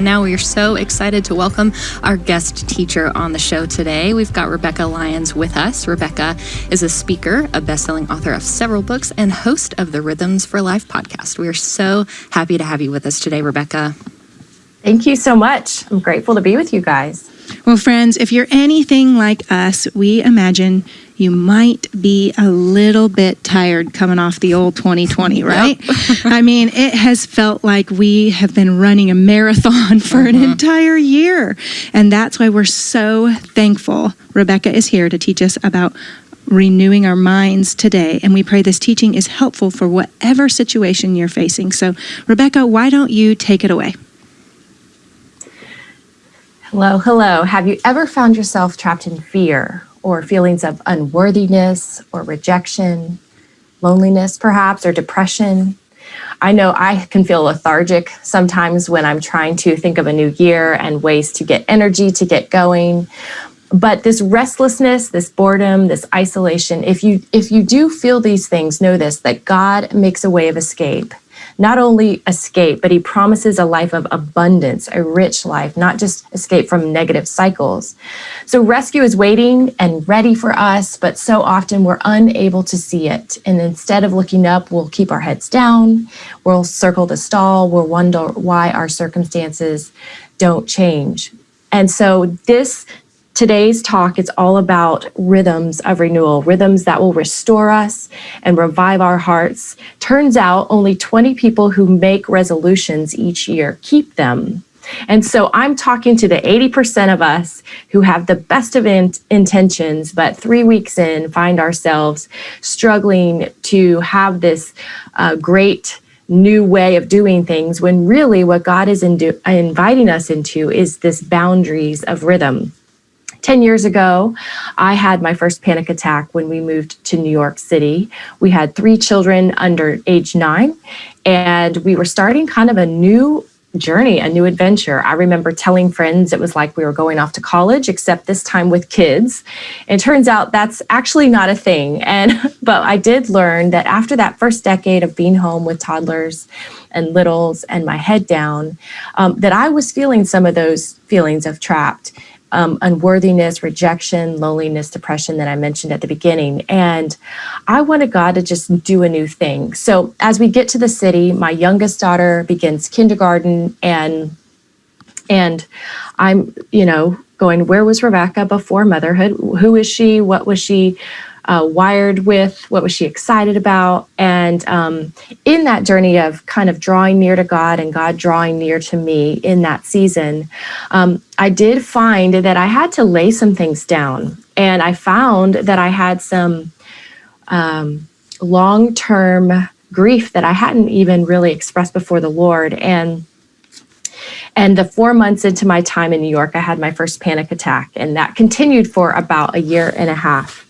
Now we are so excited to welcome our guest teacher on the show today. We've got Rebekah Lyons with us. Rebekah is a speaker, a best-selling author of several books, and host of the Rhythms for Life podcast. We are so happy to have you with us today, Rebekah. Thank you so much. I'm grateful to be with you guys. Well, friends, if you're anything like us, we imagine you might be a little bit tired coming off the old 2020, right? Yep. I mean, it has felt like we have been running a marathon for an mm-hmm. entire year. And that's why we're so thankful Rebekah is here to teach us about renewing our minds today. And we pray this teaching is helpful for whatever situation you're facing. So, Rebekah, why don't you take it away? Hello, hello. Have you ever found yourself trapped in fear or feelings of unworthiness or rejection, loneliness perhaps, or depression? I know I can feel lethargic sometimes when I'm trying to think of a new year and ways to get energy to get going. But this restlessness, this boredom, this isolation, if you if you do feel these things, know this that God makes a way of escape not only escape, but he promises a life of abundance, a rich life, not just escape from negative cycles. So rescue is waiting and ready for us, but so often we're unable to see it. And instead of looking up, we'll keep our heads down, we'll circle the stall, we'll wonder why our circumstances don't change. And so this Today's talk is all about rhythms of renewal, rhythms that will restore us and revive our hearts. Turns out only 20 people who make resolutions each year keep them. And so I'm talking to the 80% of us who have the best of in intentions, but three weeks in find ourselves struggling to have this uh, great new way of doing things when really what God is inviting us into is this boundaries of rhythm. 10 years ago, I had my first panic attack when we moved to New York City. We had three children under age nine, and we were starting kind of a new journey, a new adventure. I remember telling friends it was like we were going off to college, except this time with kids. It turns out that's actually not a thing. And but I did learn that after that first decade of being home with toddlers and littles and my head down, um, that I was feeling some of those feelings of trapped um, unworthiness, rejection, loneliness, depression that I mentioned at the beginning. And I wanted God to just do a new thing. So as we get to the city, my youngest daughter begins kindergarten and and I'm, you know, going, where was Rebekah before motherhood? Who is she? What was she? Uh, wired with, what was she excited about. And um, in that journey of kind of drawing near to God and God drawing near to me in that season, um, I did find that I had to lay some things down. And I found that I had some um, long term grief that I hadn't even really expressed before the Lord. And and the four months into my time in New York, I had my first panic attack, and that continued for about a year and a half.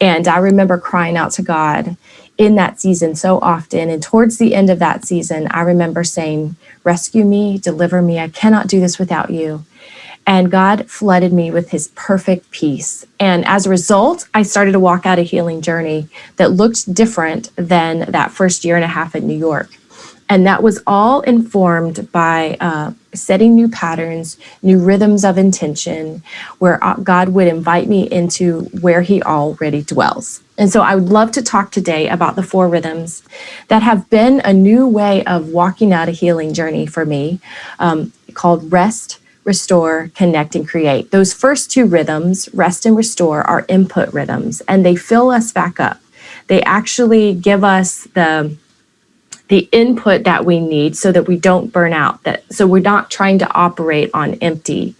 And I remember crying out to God in that season so often. And towards the end of that season, I remember saying, Rescue me, deliver me. I cannot do this without you. And God flooded me with his perfect peace. And as a result, I started to walk out a healing journey that looked different than that first year and a half in New York. And that was all informed by uh, setting new patterns, new rhythms of intention, where uh, God would invite me into where He already dwells. And so I would love to talk today about the four rhythms that have been a new way of walking out a healing journey for me um, called rest, restore, connect, and create. Those first two rhythms, rest and restore, are input rhythms, and they fill us back up. They actually give us the the input that we need so that we don't burn out that so we're not trying to operate on empty.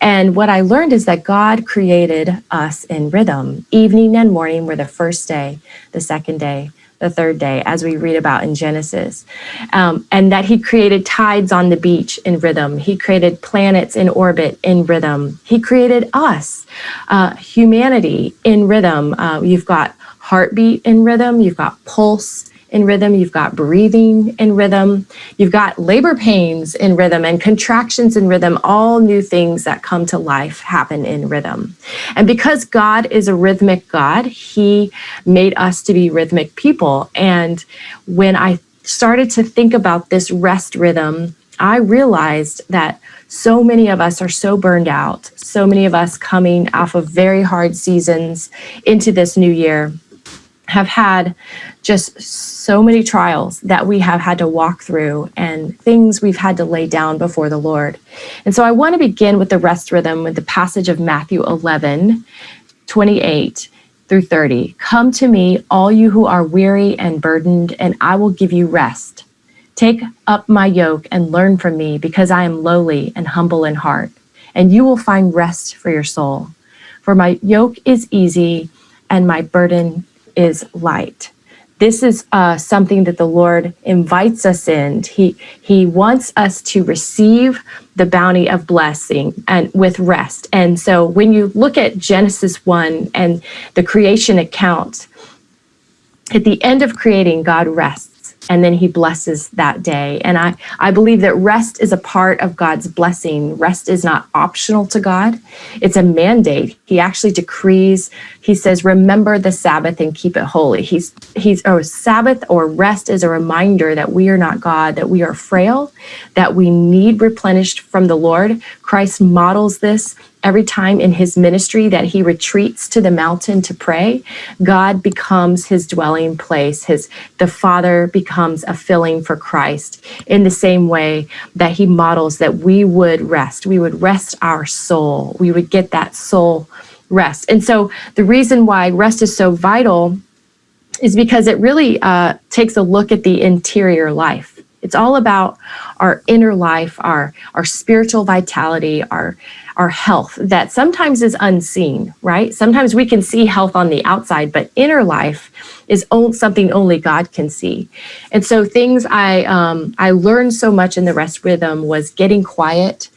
And what i learned is that god created us in rhythm evening and morning were the first day the second day the third day as we read about in genesis. Um, and that he created tides on the beach in rhythm. He created planets in orbit in rhythm. He created us uh, humanity in rhythm. Uh, you've got heartbeat in rhythm. You've got pulse in rhythm, you've got breathing in rhythm, you've got labor pains in rhythm and contractions in rhythm, all new things that come to life happen in rhythm. And because God is a rhythmic God, He made us to be rhythmic people. And when I started to think about this rest rhythm, I realized that So many of us are so burned out. So many of us coming off of very hard seasons into this new year have had just so many trials that we have had to walk through and things we've had to lay down before the Lord. And so I want to begin with the rest rhythm with the passage of Matthew 11, 28 through 30. Come to me, all you who are weary and burdened, and I will give you rest. Take up my yoke and learn from me, because I am lowly and humble in heart, and you will find rest for your soul. For my yoke is easy and my burden is light. This is uh, something that the Lord invites us in. He He wants us to receive the bounty of blessing and with rest. And so, when you look at Genesis one and the creation account, at the end of creating, God rests and then he blesses that day. And I, I believe that rest is a part of God's blessing. Rest is not optional to God, it's a mandate. He actually decrees, he says, remember the Sabbath and keep it holy. He's he's or Sabbath or rest is a reminder that we are not God, that we are frail, that we need replenished from the Lord. Christ models this every time in his ministry that he retreats to the mountain to pray god becomes his dwelling place. His the father becomes a filling for christ in the same way that he models that we would rest. We would rest our soul. We would get that soul rest. And so the reason why rest is so vital is because it really uh, takes a look at the interior life it's all about our inner life, our our spiritual vitality, our our health that sometimes is unseen, right? Sometimes we can see health on the outside, but inner life is something only God can see. And so things I um, I learned so much in the rest rhythm was getting quiet,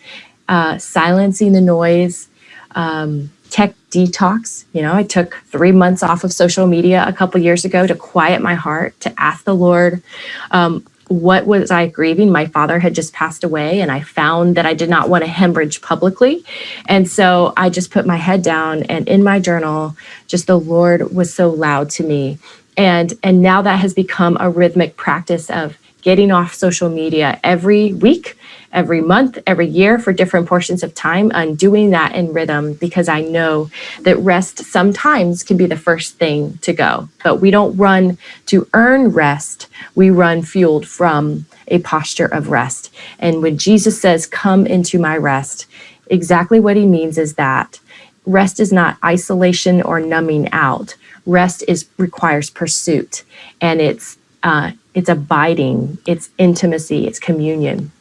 uh, silencing the noise. Um, tech detox. You know, I took three months off of social media a couple years ago to quiet my heart, to ask the Lord, um, what was I grieving? My father had just passed away, and I found that I did not want to hemorrhage publicly. And so I just put my head down, and in my journal, just the Lord was so loud to me. And, and now that has become a rhythmic practice of getting off social media every week every month, every year for different portions of time. I'm doing that in rhythm because I know that rest sometimes can be the first thing to go. But we don't run to earn rest, we run fueled from a posture of rest. And when Jesus says, Come into my rest, exactly what he means is that rest is not isolation or numbing out. Rest is requires pursuit and it's uh, it's abiding, it's intimacy, it's communion.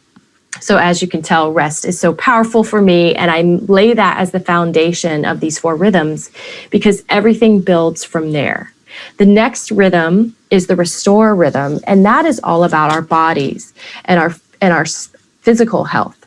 So, as you can tell, rest is so powerful for me. And I lay that as the foundation of these four rhythms because everything builds from there. The next rhythm is the restore rhythm, and that is all about our bodies and our and our physical health.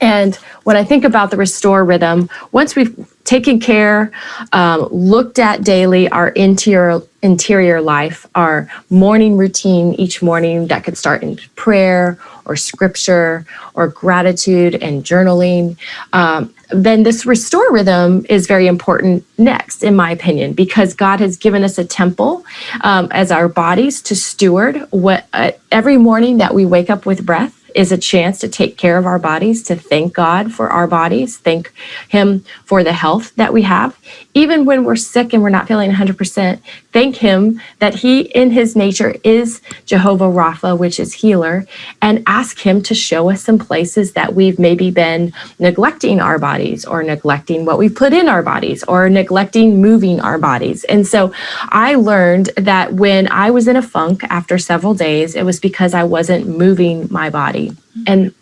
And when I think about the restore rhythm, once we've taken care, um, looked at daily our interior interior life, our morning routine each morning that could start in prayer or scripture or gratitude and journaling, um, then this restore rhythm is very important next, in my opinion, because God has given us a temple um, as our bodies to steward what uh, every morning that we wake up with breath is a chance to take care of our bodies, to thank God for our bodies, thank Him for the health that we have. Even when we're sick and we're not feeling 100%, thank Him that He, in His nature, is Jehovah Rapha, which is healer, and ask Him to show us some places that we've maybe been neglecting our bodies or neglecting what we've put in our bodies or neglecting moving our bodies. And so I learned that when I was in a funk after several days, it was because I wasn't moving my body. And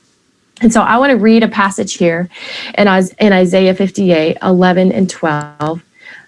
and so I want to read a passage here in, Isaiah 58, 11 and 12.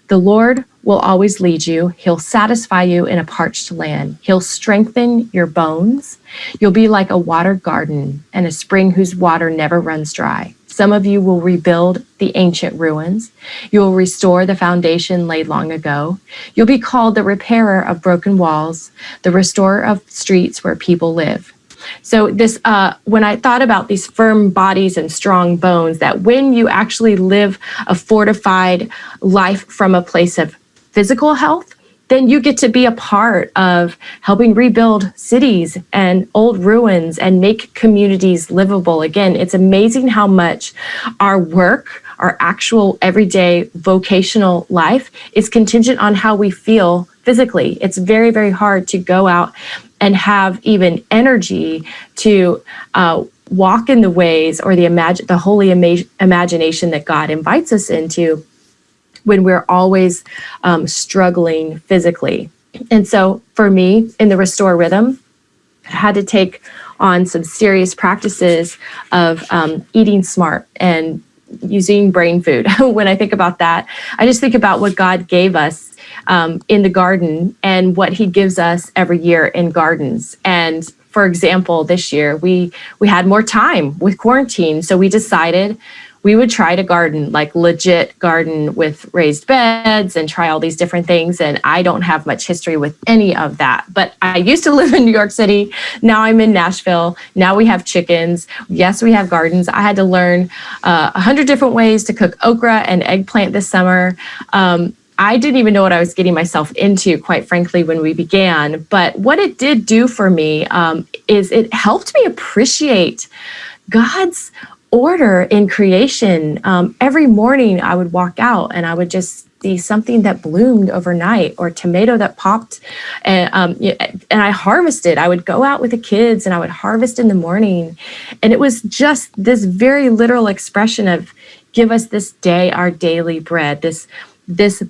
The Lord will always lead you. He'll satisfy you in a parched land. He'll strengthen your bones. You'll be like a water garden and a spring whose water never runs dry. Some of you will rebuild the ancient ruins. You will restore the foundation laid long ago. You'll be called the repairer of broken walls, the restorer of streets where people live. So this, uh, when I thought about these firm bodies and strong bones, that when you actually live a fortified life from a place of physical health, then you get to be a part of helping rebuild cities and old ruins and make communities livable again. It's amazing how much our work, our actual everyday vocational life is contingent on how we feel physically. It's very, very hard to go out and have even energy to uh, walk in the ways or the imagine the holy ima- imagination that God invites us into when we're always um, struggling physically. And so for me in the restore rhythm, I had to take on some serious practices of um, eating smart and using brain food. when I think about that, I just think about what God gave us um, in the garden and what He gives us every year in gardens. And for example, this year we we had more time with quarantine, so we decided we would try to garden, like legit garden with raised beds and try all these different things. And I don't have much history with any of that. But I used to live in New York City. Now I'm in Nashville. Now we have chickens. Yes, we have gardens. I had to learn uh, a uh, hundred different ways to cook okra and eggplant this summer. Um, I didn't even know what I was getting myself into, quite frankly, when we began. But what it did do for me um, is it helped me appreciate God's order in creation. Um, every morning I would walk out and I would just see something that bloomed overnight or tomato that popped and, um, and I harvested. I would go out with the kids and I would harvest in the morning. And it was just this very literal expression of give us this day our daily bread, this this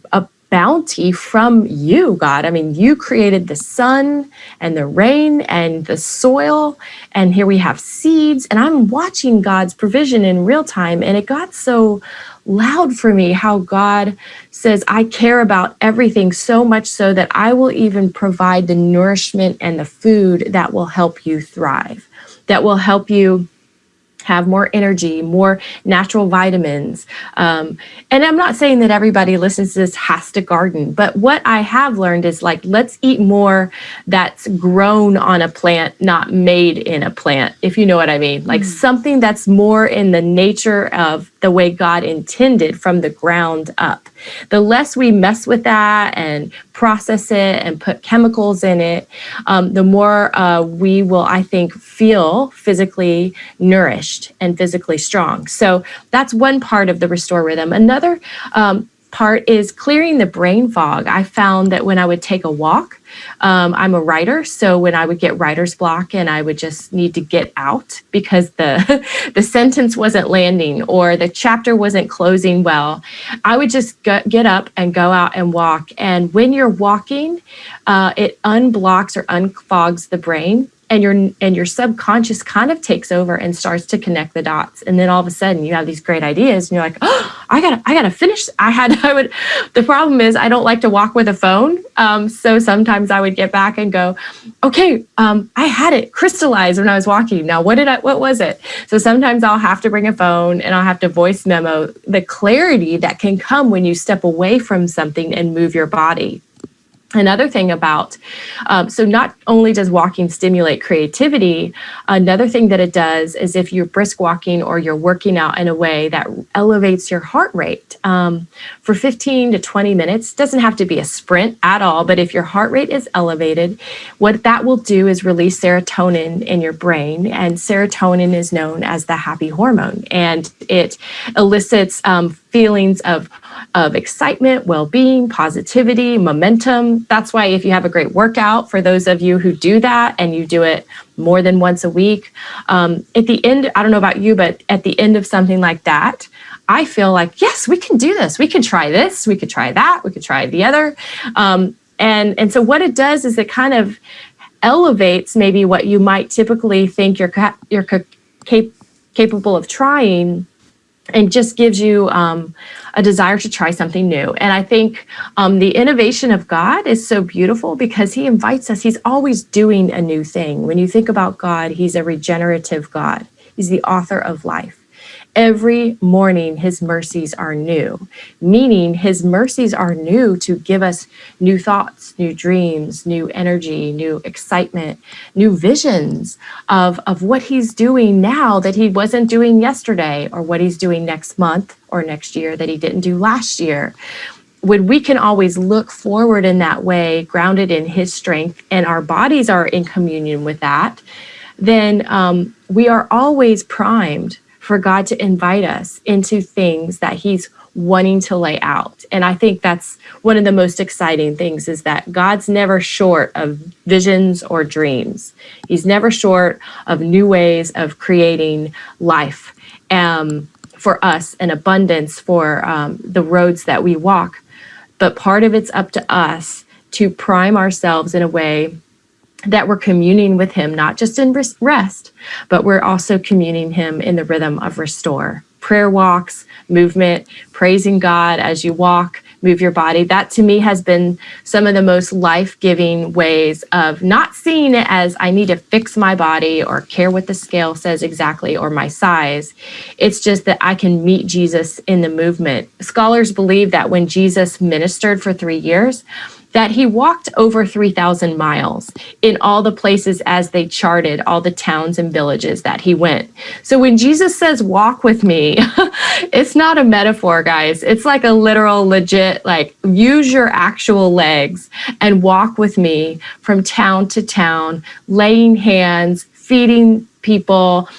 bounty from you, God. I mean, you created the sun and the rain and the soil, and here we have seeds. And I'm watching God's provision in real time, and it got so loud for me how God says, I care about everything so much so that I will even provide the nourishment and the food that will help you thrive, that will help you have more energy, more natural vitamins. Um, and I'm not saying that everybody listens to this has to garden, but what I have learned is like, let's eat more that's grown on a plant, not made in a plant, if you know what I mean. Like mm. something that's more in the nature of the way God intended from the ground up. The less we mess with that and process it and put chemicals in it, um, the more uh, we will, I think, feel physically nourished and physically strong. So that's one part of the restore rhythm. Another um, part is clearing the brain fog. I found that when I would take a walk, um, I'm a writer, so when I would get writer's block and I would just need to get out because the the sentence wasn't landing or the chapter wasn't closing well, I would just get up and go out and walk. And when you're walking, uh, it unblocks or unfogs the brain and your and your subconscious kind of takes over and starts to connect the dots. And then all of a sudden you have these great ideas and you're like oh i gotta i gotta finish. I had i would the problem is i don't like to walk with a phone um, so sometimes i would get back and go okay um, i had it crystallized when i was walking. Now what did i what was it? So sometimes i'll have to bring a phone and i'll have to voice memo the clarity that can come when you step away from something and move your body Another thing about, um, so not only does walking stimulate creativity, another thing that it does is if you're brisk walking or you're working out in a way that elevates your heart rate um, for 15 to 20 minutes, doesn't have to be a sprint at all, but if your heart rate is elevated, what that will do is release serotonin in your brain. And serotonin is known as the happy hormone, and it elicits um, feelings of of excitement, well being, positivity, momentum. That's why, if you have a great workout, for those of you who do that and you do it more than once a week, um, at the end, I don't know about you, but at the end of something like that, I feel like, yes, we can do this. We can try this. We could try that. We could try the other. Um, and, and so, what it does is it kind of elevates maybe what you might typically think you're, you're cap- capable of trying and just gives you um, a desire to try something new. And I think um, the innovation of God is so beautiful because He invites us. He's always doing a new thing. When you think about God, He's a regenerative God, He's the author of life. Every morning, his mercies are new, meaning his mercies are new to give us new thoughts, new dreams, new energy, new excitement, new visions of, of what he's doing now that he wasn't doing yesterday, or what he's doing next month or next year that he didn't do last year. when we can always look forward in that way, grounded in His strength, and our bodies are in communion with that, then um, we are always primed for God to invite us into things that He's wanting to lay out. And I think that's one of the most exciting things is that God's never short of visions or dreams. He's never short of new ways of creating life um, for us and abundance for um, the roads that we walk. But part of it's up to us to prime ourselves in a way that we're communing with him, not just in rest, but we're also communing him in the rhythm of restore. Prayer walks, movement, praising God as you walk, move your body. That to me has been some of the most life giving ways of not seeing it as I need to fix my body or care what the scale says exactly or my size. It's just that I can meet Jesus in the movement. Scholars believe that when Jesus ministered for three years, that he walked over 3,000 miles in all the places as they charted all the towns and villages that he went. So when Jesus says, walk with me, it's not a metaphor, guys. It's like a literal, legit, like use your actual legs and walk with me from town to town, laying hands, feeding people,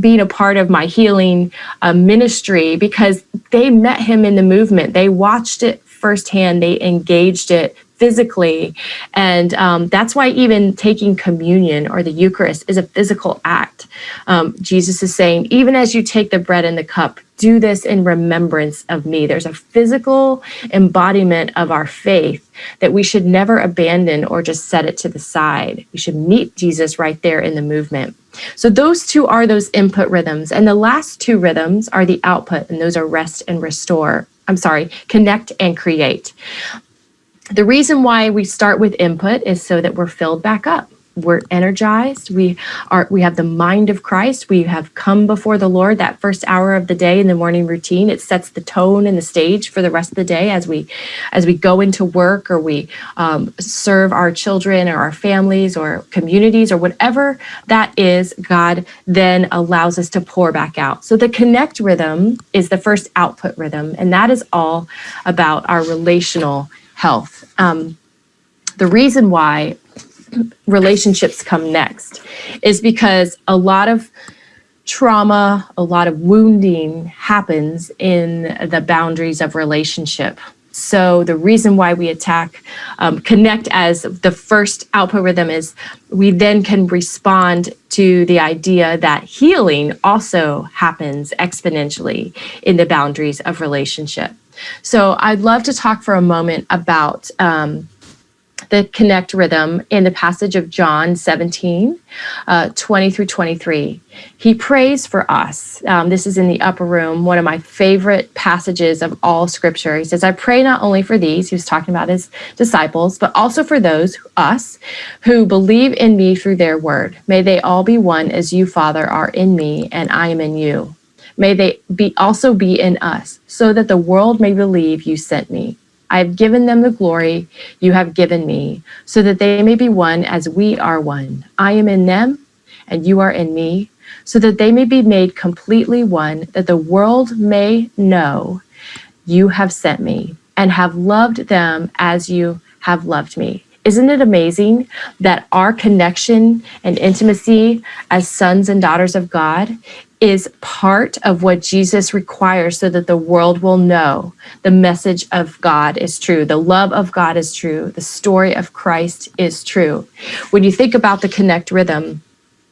being a part of my healing uh, ministry because they met him in the movement. They watched it firsthand, they engaged it physically. And um, that's why even taking communion or the Eucharist is a physical act. Um, Jesus is saying, even as you take the bread and the cup, do this in remembrance of me. There's a physical embodiment of our faith that we should never abandon or just set it to the side. We should meet Jesus right there in the movement. So those two are those input rhythms. And the last two rhythms are the output, and those are rest and restore. I'm sorry, connect and create. The reason why we start with input is so that we're filled back up. We're energized. We are we have the mind of Christ. We have come before the Lord that first hour of the day in the morning routine. It sets the tone and the stage for the rest of the day as we as we go into work or we um, serve our children or our families or communities or whatever that is. God then allows us to pour back out. So the connect rhythm is the first output rhythm, and that is all about our relational health. Um, the reason why relationships come next is because a lot of trauma, a lot of wounding happens in the boundaries of relationship. So the reason why we attack um, connect as the first output rhythm is we then can respond to the idea that healing also happens exponentially in the boundaries of relationship. So I'd love to talk for a moment about um, the connect rhythm in the passage of John 17, uh, 20 through 23. He prays for us. Um, this is in the upper room, one of my favorite passages of all scripture. He says, I pray not only for these, he was talking about his disciples, but also for those, us, who believe in me through their word. May they all be one as you, Father, are in me and I am in you. May they be also be in us, so that the world may believe you sent me. I have given them the glory you have given me, so that they may be one as we are one. I am in them, and you are in me, so that they may be made completely one, that the world may know you have sent me and have loved them as you have loved me. Isn't it amazing that our connection and intimacy as sons and daughters of God is part of what Jesus requires so that the world will know the message of God is true, the love of God is true, the story of Christ is true. When you think about the connect rhythm,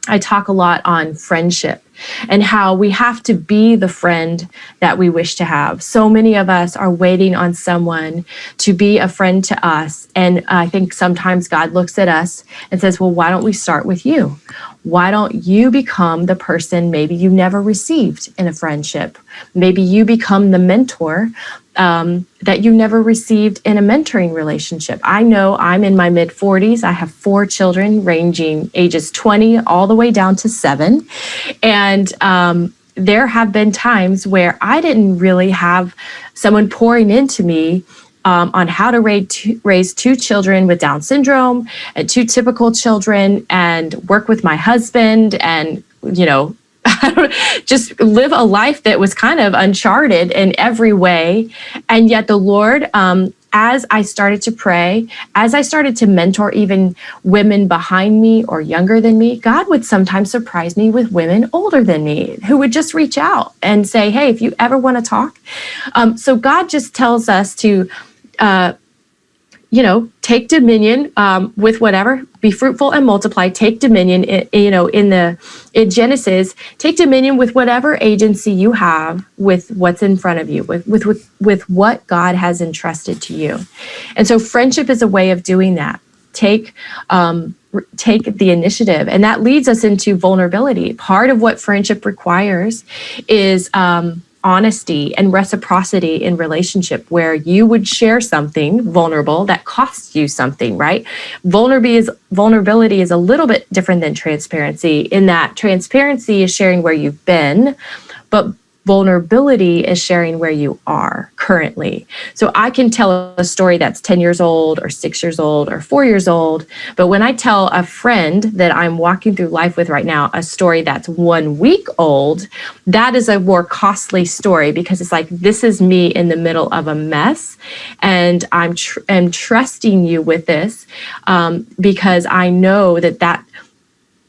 I talk a lot on friendship and how we have to be the friend that we wish to have. So many of us are waiting on someone to be a friend to us. And I think sometimes God looks at us and says, Well, why don't we start with you? Why don't you become the person maybe you never received in a friendship? Maybe you become the mentor um, that you never received in a mentoring relationship. I know I'm in my mid 40s. I have four children ranging ages 20 all the way down to seven. And um, there have been times where I didn't really have someone pouring into me um, on how to raise two, raise two children with Down syndrome and two typical children and work with my husband and, you know, just live a life that was kind of uncharted in every way. And yet the Lord um, as I started to pray, as I started to mentor even women behind me or younger than me, God would sometimes surprise me with women older than me who would just reach out and say, Hey, if you ever want to talk. Um, so God just tells us to, uh, you know, take dominion um, with whatever, be fruitful and multiply. Take dominion, in, you know, in the in Genesis, take dominion with whatever agency you have with what's in front of you, with with with, with what God has entrusted to you. And so, friendship is a way of doing that. Take um, take the initiative, and that leads us into vulnerability. Part of what friendship requires is. Um, honesty and reciprocity in relationship where you would share something vulnerable that costs you something right? Vulnerability is a little bit different than transparency in that transparency is sharing where you've been but vulnerability is sharing where you are currently. So I can tell a story that's 10 years old or six years old or four years old. But when I tell a friend that I'm walking through life with right now a story that's one week old, that is a more costly story because it's like, this is me in the middle of a mess. And I'm, tr- I'm trusting you with this um, because I know that that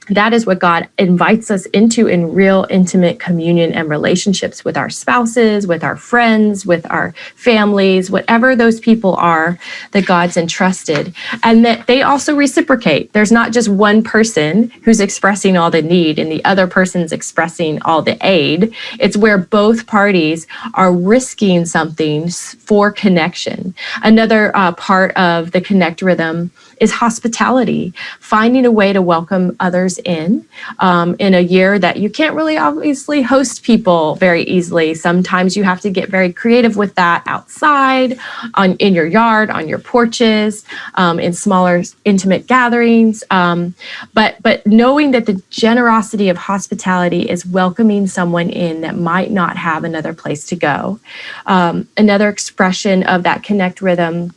that is what God invites us into in real intimate communion and relationships with our spouses, with our friends, with our families, whatever those people are that God's entrusted. And that they also reciprocate. There's not just one person who's expressing all the need and the other person's expressing all the aid. It's where both parties are risking something for connection. Another uh, part of the connect rhythm is hospitality, finding a way to welcome others in um, in a year that you can't really obviously host people very easily. Sometimes you have to get very creative with that outside, on in your yard, on your porches, um, in smaller intimate gatherings. Um, but but knowing that the generosity of hospitality is welcoming someone in that might not have another place to go. Um, another expression of that connect rhythm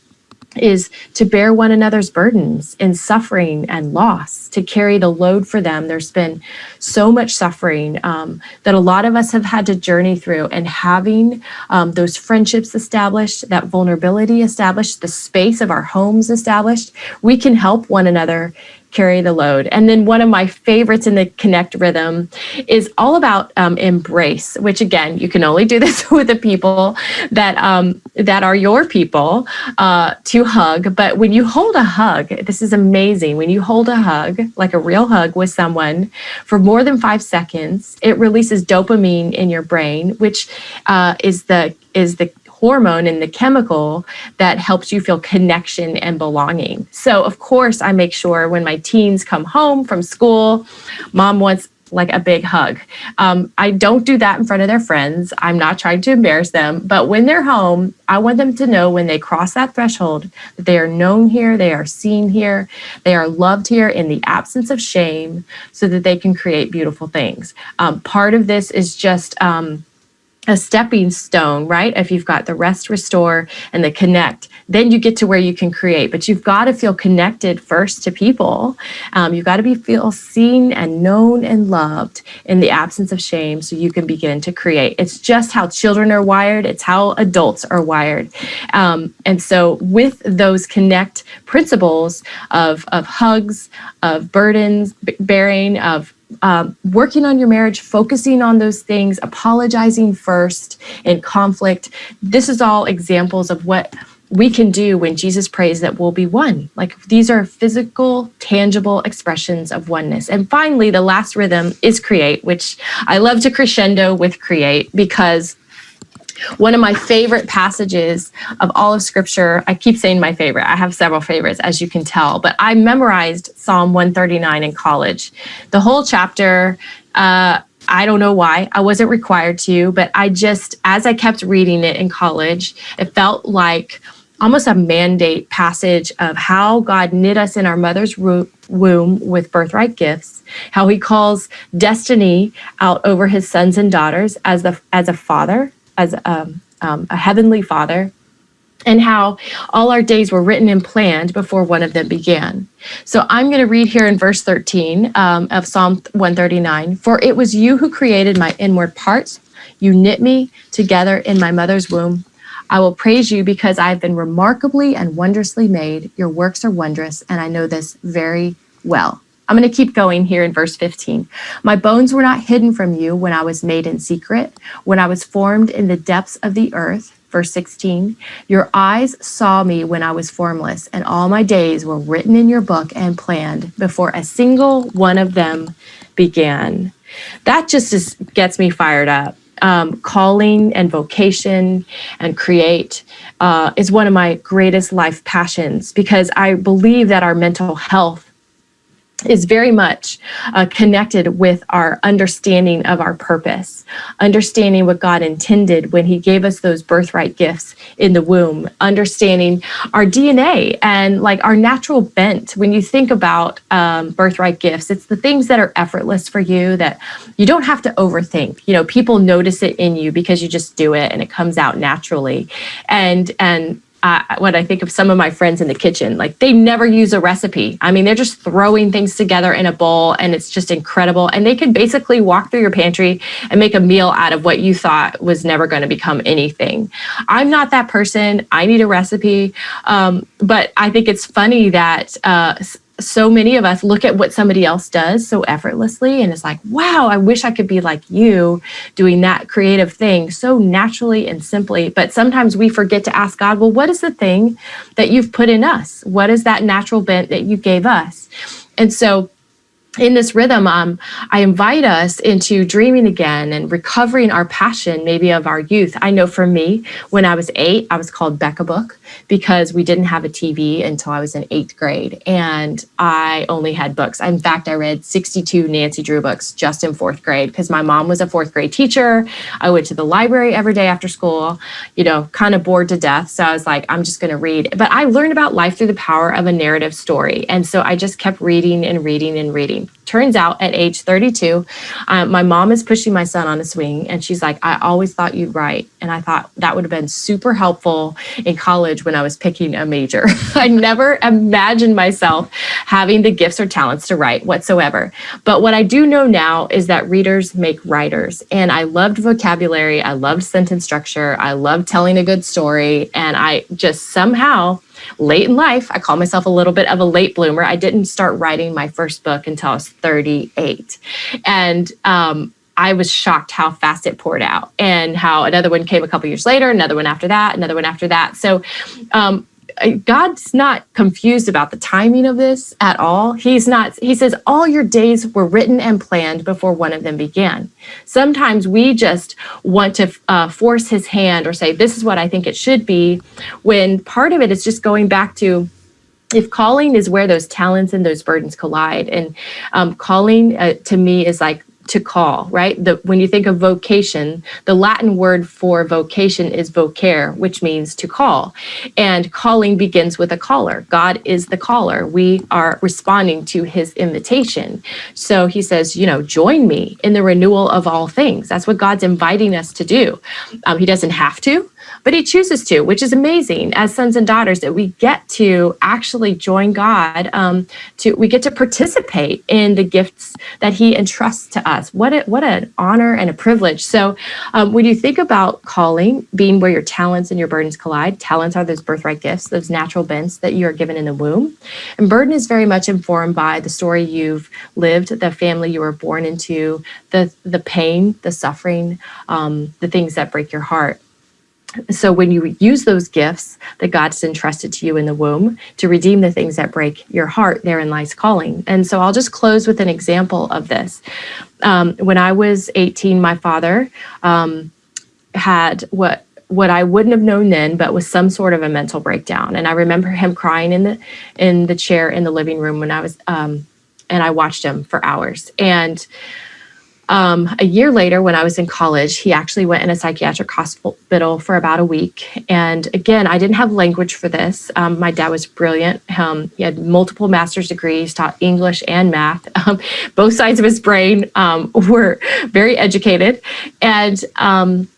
is to bear one another's burdens in suffering and loss, to carry the load for them. There's been so much suffering um, that a lot of us have had to journey through, and having um, those friendships established, that vulnerability established, the space of our homes established, we can help one another carry the load. And then one of my favorites in the Connect rhythm is all about um, embrace, which again, you can only do this with the people that um, that are your people uh, to hug. But when you hold a hug, this is amazing. When you hold a hug, like a real hug with someone for more than five seconds, it releases dopamine in your brain, which uh, is the is the hormone and the chemical that helps you feel connection and belonging. So, of course, I make sure when my teens come home from school, mom wants like a big hug. Um, I don't do that in front of their friends. I'm not trying to embarrass them, but when they're home, I want them to know when they cross that threshold that they are known here, they are seen here, they are loved here in the absence of shame so that they can create beautiful things. Um, part of this is just, um, a stepping stone, right? If you've got the rest, restore, and the connect, then you get to where you can create. But you've got to feel connected first to people. Um, you've got to be feel seen and known and loved in the absence of shame, so you can begin to create. It's just how children are wired. It's how adults are wired. Um, and so, with those connect principles of of hugs, of burdens bearing, of um, working on your marriage, focusing on those things, apologizing first in conflict. This is all examples of what we can do when Jesus prays that we'll be one. Like these are physical, tangible expressions of oneness. And finally, the last rhythm is create, which I love to crescendo with create because one of my favorite passages of all of scripture, I keep saying my favorite, I have several favorites, as you can tell, but I memorized Psalm 139 in college. The whole chapter, uh, I don't know why. I wasn't required to, but I just, as I kept reading it in college, it felt like almost a mandate passage of how God knit us in our mother's womb with birthright gifts, how he calls destiny out over his sons and daughters as the as a father, as um, um, a heavenly father, and how all our days were written and planned before one of them began. So I'm going to read here in verse 13 um, of Psalm 139 For it was you who created my inward parts, you knit me together in my mother's womb. I will praise you because I have been remarkably and wondrously made. Your works are wondrous, and I know this very well. I'm going to keep going here in verse 15. My bones were not hidden from you when I was made in secret, when I was formed in the depths of the earth. Verse 16, your eyes saw me when I was formless, and all my days were written in your book and planned before a single one of them began. That just is, gets me fired up. Um, calling and vocation and create uh, is one of my greatest life passions because I believe that our mental health is very much uh, connected with our understanding of our purpose, understanding what God intended when He gave us those birthright gifts in the womb, understanding our DNA and like our natural bent. When you think about um, birthright gifts, it's the things that are effortless for you that you don't have to overthink. You know, people notice it in you because you just do it and it comes out naturally. And and uh, when I think of some of my friends in the kitchen, like they never use a recipe. I mean, they're just throwing things together in a bowl and it's just incredible. And they can basically walk through your pantry and make a meal out of what you thought was never going to become anything. I'm not that person. I need a recipe. Um, but I think it's funny that uh, so many of us look at what somebody else does so effortlessly and it's like, wow, I wish I could be like you doing that creative thing so naturally and simply. But sometimes we forget to ask God, well, what is the thing that you've put in us? What is that natural bent that you gave us? And so in this rhythm, um, I invite us into dreaming again and recovering our passion, maybe of our youth. I know for me, when I was eight, I was called Becca Book because we didn't have a TV until I was in eighth grade. And I only had books. In fact, I read 62 Nancy Drew books just in fourth grade because my mom was a fourth grade teacher. I went to the library every day after school, you know, kind of bored to death. So I was like, I'm just going to read. But I learned about life through the power of a narrative story. And so I just kept reading and reading and reading. Turns out at age 32, uh, my mom is pushing my son on a swing and she's like, I always thought you'd write. And I thought that would have been super helpful in college when I was picking a major. I never imagined myself having the gifts or talents to write whatsoever. But what I do know now is that readers make writers. And I loved vocabulary, I loved sentence structure, I loved telling a good story. And I just somehow, late in life, I call myself a little bit of a late bloomer. I didn't start writing my first book until I was 38. And um, I was shocked how fast it poured out and how another one came a couple years later, another one after that, another one after that. So um, God's not confused about the timing of this at all. He's not, he says, all your days were written and planned before one of them began. Sometimes we just want to uh, force his hand or say, this is what I think it should be, when part of it is just going back to, if calling is where those talents and those burdens collide and um, calling uh, to me is like to call, right? The, when you think of vocation, the Latin word for vocation is vocare, which means to call. And calling begins with a caller. God is the caller. We are responding to his invitation. So he says, you know, join me in the renewal of all things. That's what God's inviting us to do. Um, he doesn't have to, but he chooses to, which is amazing as sons and daughters that we get to actually join God. Um, to we get to participate in the gifts that He entrusts to us. What a, what an honor and a privilege. So um, when you think about calling being where your talents and your burdens collide, talents are those birthright gifts, those natural bents that you are given in the womb, and burden is very much informed by the story you've lived, the family you were born into, the the pain, the suffering, um, the things that break your heart so when you use those gifts that God's entrusted to you in the womb to redeem the things that break your heart, therein lies calling. And so I'll just close with an example of this. Um, when I was 18, my father um, had what what I wouldn't have known then, but was some sort of a mental breakdown. And I remember him crying in the in the chair in the living room when I was, um, and I watched him for hours. And um, a year later, when I was in college, he actually went in a psychiatric hospital for about a week. And again, I didn't have language for this. Um, my dad was brilliant. Um, he had multiple master's degrees, taught English and math. Um, both sides of his brain um, were very educated. And um,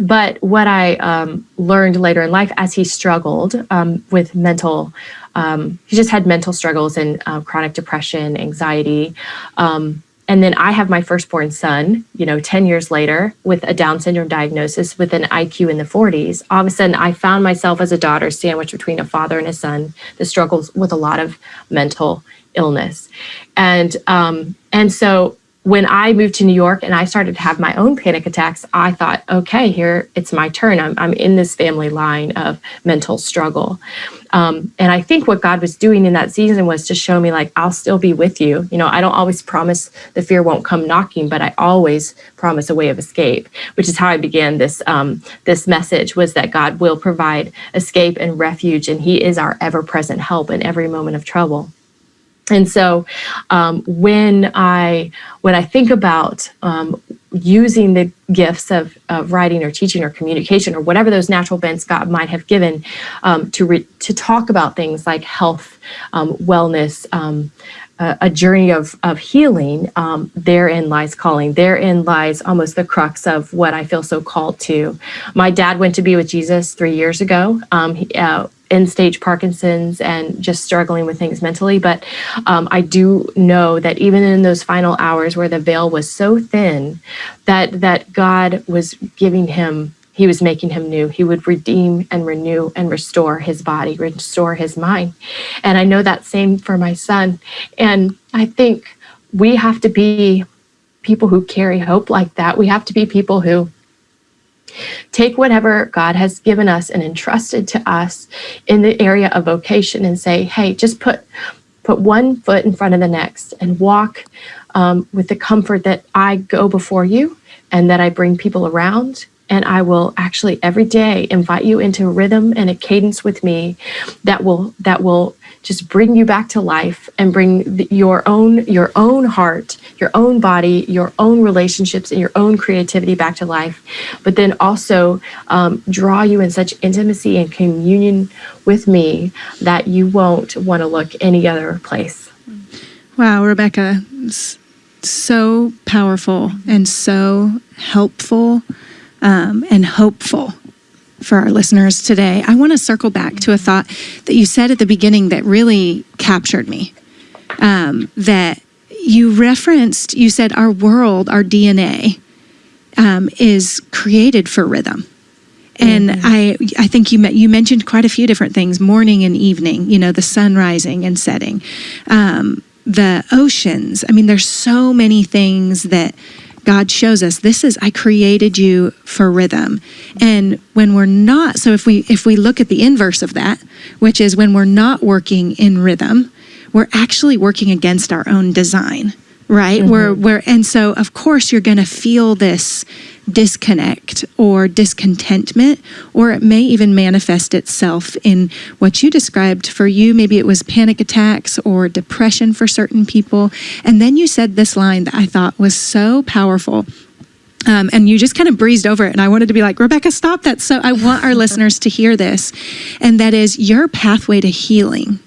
but what I learned later in life as he struggled with mental, he just had mental struggles and uh, chronic depression, anxiety and then I have my firstborn son, you know, 10 years later with a Down syndrome diagnosis with an IQ in the 40s. All of a sudden, I found myself as a daughter sandwiched between a father and a son that struggles with a lot of mental illness. And, um, and so when I moved to New York and I started to have my own panic attacks, I thought, okay, here it's my turn. I'm, I'm in this family line of mental struggle. Um, and I think what God was doing in that season was to show me, like, I'll still be with you. You know, I don't always promise the fear won't come knocking, but I always promise a way of escape, which is how I began this um, this message was that God will provide escape and refuge, and He is our ever present help in every moment of trouble. And so um, when I when I think about um, using the gifts of, of writing or teaching or communication or whatever those natural bents God might have given um, to to talk about things like health, um, wellness, um, a journey of, of healing, um, therein lies calling. Therein lies almost the crux of what I feel so called to. My dad went to be with Jesus three years ago. He, uh, end stage Parkinson's and just struggling with things mentally. But um, I do know that even in those final hours where the veil was so thin, that that God was giving him. He was making him new. He would redeem and renew and restore his body, restore his mind. And I know that same for my son. And I think we have to be people who carry hope like that. We have to be people who Take whatever God has given us and entrusted to us in the area of vocation and say, hey, just put put one foot in front of the next and walk um, with the comfort that I go before you and that I bring people around. And I will actually every day invite you into a rhythm and a cadence with me that will that will just bring you back to life and bring the, your own your own heart your own body your own relationships and your own creativity back to life. But then also um, draw you in such intimacy and communion with me that you won't want to look any other place. Wow Rebekah so powerful and so helpful um, and hopeful for our listeners today, I want to circle back to a thought that you said at the beginning that really captured me. Um, that you referenced, you said our world, our DNA, um, is created for rhythm. And mm-hmm. I, I think you you mentioned quite a few different things: morning and evening. You know, the sun rising and setting, um, the oceans. I mean, there's so many things that God shows us this is I created you for rhythm. And when we're not so if we if we look at the inverse of that, which is when we're not working in rhythm, we're actually working against our own design right mm-hmm. where where and so of course you're going to feel this disconnect or discontentment or it may even manifest itself in what you described for you maybe it was panic attacks or depression for certain people and then you said this line that i thought was so powerful um, and you just kind of breezed over it. And I wanted to be like, Rebekah, stop that. So I want our listeners to hear this. And that is your pathway to healing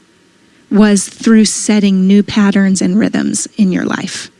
was through setting new patterns and rhythms in your life.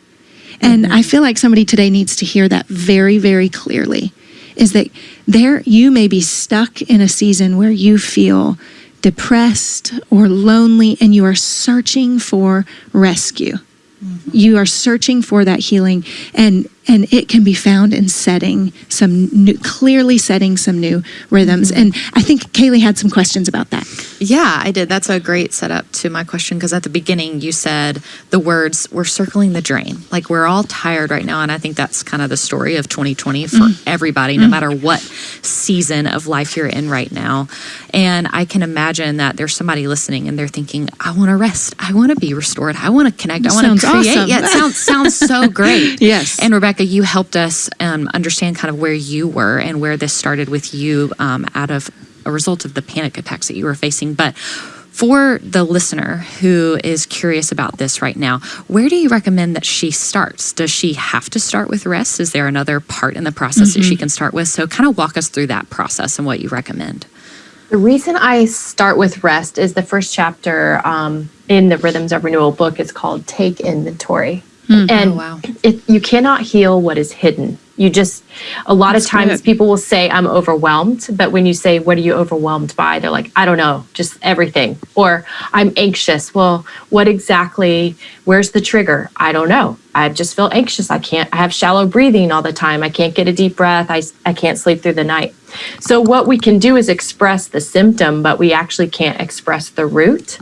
And mm-hmm. I feel like somebody today needs to hear that very, very clearly is that there you may be stuck in a season where you feel depressed or lonely and you are searching for rescue. Mm-hmm. You are searching for that healing and and it can be found in setting some new, clearly setting some new rhythms. Mm-hmm. And I think Kaylee had some questions about that. Yeah, I did. That's a great setup to my question because at the beginning you said the words "we're circling the drain." Like we're all tired right now, and I think that's kind of the story of 2020 for mm-hmm. everybody, no mm-hmm. matter what season of life you're in right now. And I can imagine that there's somebody listening and they're thinking, "I want to rest. I want to be restored. I want to connect. I want to create." Awesome. Yeah, it sounds sounds so great. yes. And Rebekah Rebekah, you helped us um, understand kind of where you were and where this started with you um, out of a result of the panic attacks that you were facing. But for the listener who is curious about this right now, where do you recommend that she starts? Does she have to start with rest? Is there another part in the process mm-hmm. that she mm-hmm. can start with? So, kind of walk us through that process and what you recommend. The reason I start with rest is the first chapter um, in the Rhythms of Renewal book is called Take Inventory. Mm. And oh, wow. it, you cannot heal what is hidden. You just, a lot That's of times good. people will say, I'm overwhelmed. But when you say, What are you overwhelmed by? They're like, I don't know, just everything. Or I'm anxious. Well, what exactly, where's the trigger? I don't know. I just feel anxious. I can't, I have shallow breathing all the time. I can't get a deep breath. I, I can't sleep through the night. So, what we can do is express the symptom, but we actually can't express the root.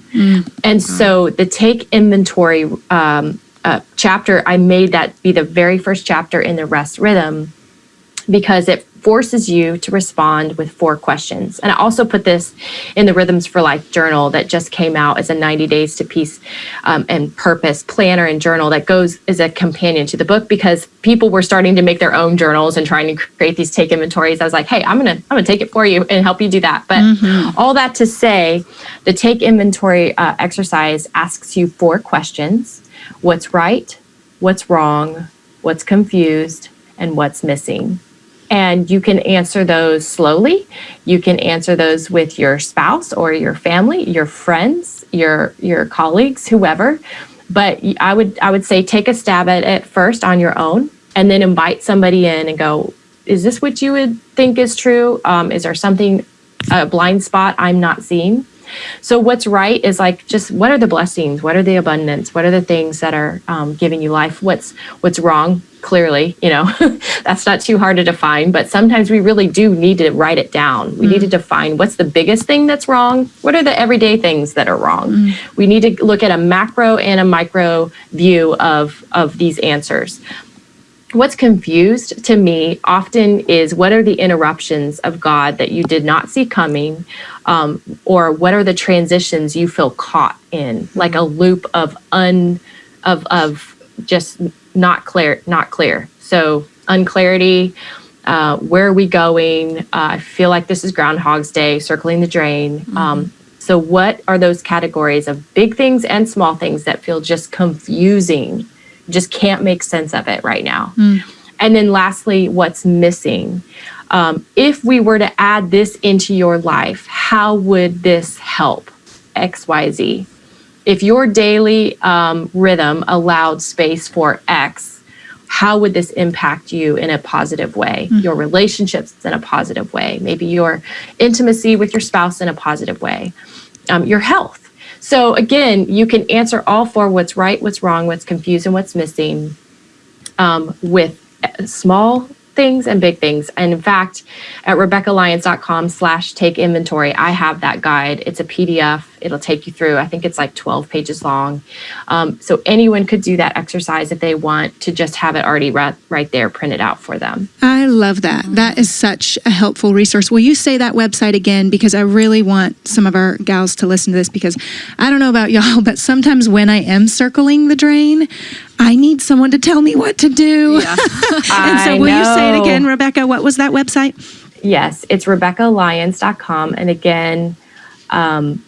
And so, the take inventory um, uh, chapter, I made that be the very first chapter in the rest rhythm because it forces you to respond with four questions. And I also put this in the Rhythms for Life journal that just came out as a 90 days to peace um, and purpose planner and journal that goes as a companion to the book because people were starting to make their own journals and trying to create these take inventories. I was like, hey, I'm gonna I'm gonna take it for you and help you do that. But all that to say, the take inventory uh, exercise asks you four questions: what's right, what's wrong, what's confused, and what's missing. And you can answer those slowly. You can answer those with your spouse or your family your friends your your colleagues whoever. But i would i would say take a stab at it first on your own and then invite somebody in and go is this what you would think is true? Um, is there something a blind spot i'm not seeing so what's right is like just what are the blessings? What are the abundance? What are the things that are um, giving you life? What's what's wrong? Clearly you know that's not too hard to define but sometimes we really do need to write it down. We need to define what's the biggest thing that's wrong? What are the everyday things that are wrong? We need to look at a macro and a micro view of of these answers what's confused to me often is what are the interruptions of God that you did not see coming, um, or what are the transitions you feel caught in, like a loop of un of of just not clear, not clear. So unclarity. Uh, where are we going? Uh, I feel like this is Groundhog's Day, circling the drain. Um, so, what are those categories of big things and small things that feel just confusing? Just can't make sense of it right now. And then, lastly, what's missing? Um, if we were to add this into your life, how would this help? XYZ. If your daily um, rhythm allowed space for X, how would this impact you in a positive way? Your relationships in a positive way, maybe your intimacy with your spouse in a positive way, um, your health. So, again, you can answer all four what's right, what's wrong, what's confused, and what's missing um, with uh, small things and big things. And in fact, at RebekahLyons.com slash take inventory, I have that guide. It's a PDF. It'll take you through, I think it's like 12 pages long. Um, so anyone could do that exercise if they want to just have it already right, right there printed out for them. I love that. That is such a helpful resource. Will you say that website again? Because I really want some of our gals to listen to this because I don't know about y'all, but sometimes when I am circling the drain, I need someone to tell me what to do. and so, will you say it again, Rebekah? What was that website? Yes, it's RebekahLyons.com. And again, um,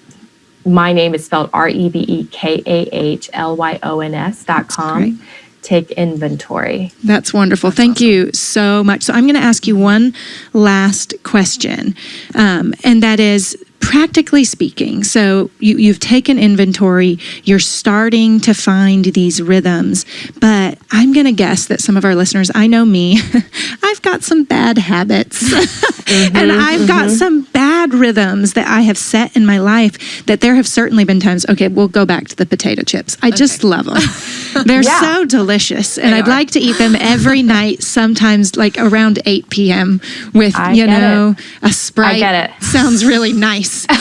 my name is spelled R E B E K A H L Y O N S dot com. Take inventory. That's wonderful. Thank you so much. So, I'm going to ask you one last question, um, and that is practically speaking. So, you, you've taken inventory, you're starting to find these rhythms, but I'm going to guess that some of our listeners, I know me, I've got some bad habits, and I've got some bad rhythms that I have set in my life that there have certainly been times, okay, we'll go back to the potato chips. I just love them. They're Yeah. so delicious and I'd are. like to eat them every night sometimes like around 8 p.m. with I you know a sprite I get it. sounds really nice um,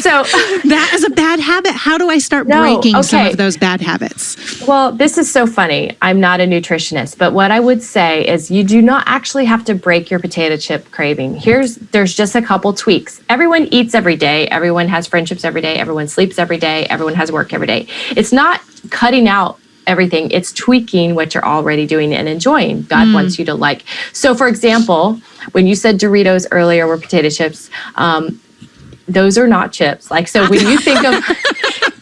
So, that is a bad habit how do I start No, breaking some of those bad habits well, this is so funny. I'm not a nutritionist, but what I would say is you do not actually have to break your potato chip craving. Here's there's just a couple tweaks. Everyone eats every day, everyone has friendships every day, everyone sleeps every day, everyone has work every day. It's not cutting out everything, it's tweaking what you're already doing and enjoying. God wants you to like. So, for example, when you said Doritos earlier were potato chips, um, those are not chips. Like, so when you think of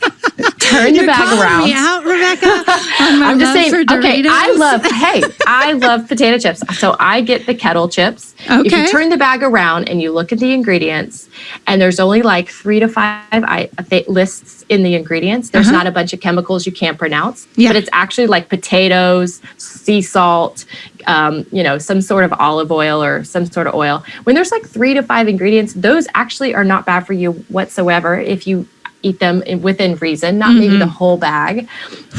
turn the You're bag calling around. me out, Rebekah. I'm just saying. Okay, I love. Hey, I love potato chips. So I get the kettle chips. Okay. If you turn the bag around and you look at the ingredients, and there's only like three to five I, lists in the ingredients. There's Uh-huh. not a bunch of chemicals you can't pronounce. Yeah. But it's actually like potatoes, sea salt, um, you know, some sort of olive oil or some sort of oil. When there's like three to five ingredients, those actually are not bad for you whatsoever if you eat them in, within reason, not maybe the whole bag.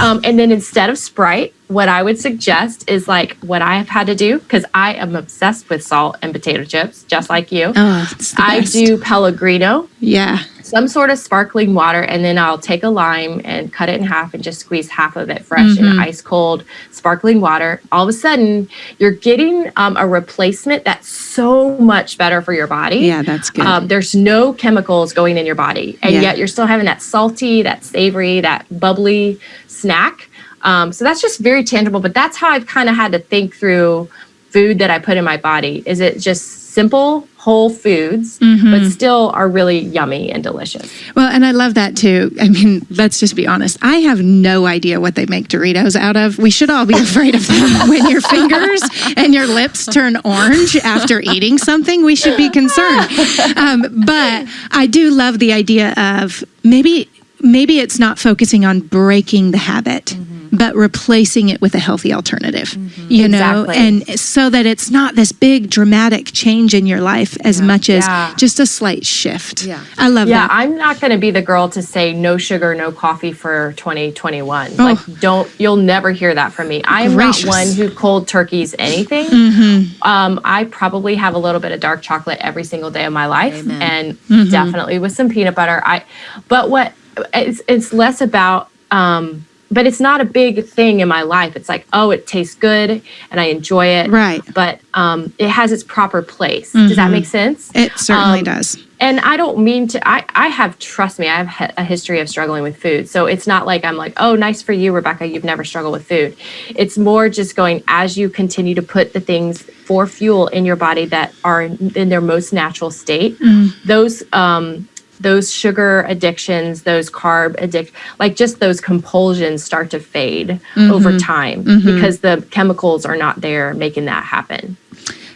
Um, and then instead of Sprite, what I would suggest is like what I have had to do because I am obsessed with salt and potato chips, just like you. Oh, I best. do Pellegrino, Yeah. Some sort of sparkling water, and then I'll take a lime and cut it in half and just squeeze half of it fresh Mm-hmm. in ice cold sparkling water. All of a sudden, you're getting um, a replacement that's so much better for your body. Yeah, that's good. Um, there's no chemicals going in your body, and Yeah. yet you're still having that salty, that savory, that bubbly snack. Um, so that's just very tangible. But that's how I've kind of had to think through food that I put in my body. Is it just simple whole foods, Mm-hmm. but still are really yummy and delicious? Well, and I love that too. I mean, let's just be honest. I have no idea what they make Doritos out of. We should all be afraid of them. when your fingers and your lips turn orange after eating something, we should be concerned. Um, but I do love the idea of maybe maybe it's not focusing on breaking the habit. Mm-hmm. But replacing it with a healthy alternative, mm-hmm. you know, Exactly. and so that it's not this big dramatic change in your life as much as Yeah. just a slight shift. Yeah. I love that. Yeah, that. I'm not going to be the girl to say no sugar, no coffee for 2021. Oh. Like, don't, you'll never hear that from me. I am Gracious. not one who cold turkeys anything. Mm-hmm. Um, I probably have a little bit of dark chocolate every single day of my life Amen. and definitely with some peanut butter. I, but what it's, it's less about, um, but it's not a big thing in my life. It's like, oh, it tastes good and I enjoy it. Right. But um, it has its proper place. Does that make sense? It certainly Um, does. and I don't mean to. I I have trust me. I have a history of struggling with food, so it's not like I'm like, oh, nice for you, Rebekah. You've never struggled with food. It's more just going as you continue to put the things for fuel in your body that are in, in their most natural state. Those um those sugar addictions, those carb addict, like just those compulsions start to fade over time because the chemicals are not there making that happen.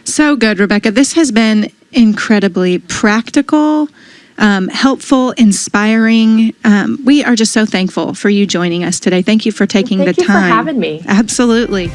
So good, Rebekah. This has been incredibly practical, um, helpful, inspiring. Um, we are just so thankful for you joining us today. Thank you for taking Thank the time. Thank you for having me. Absolutely.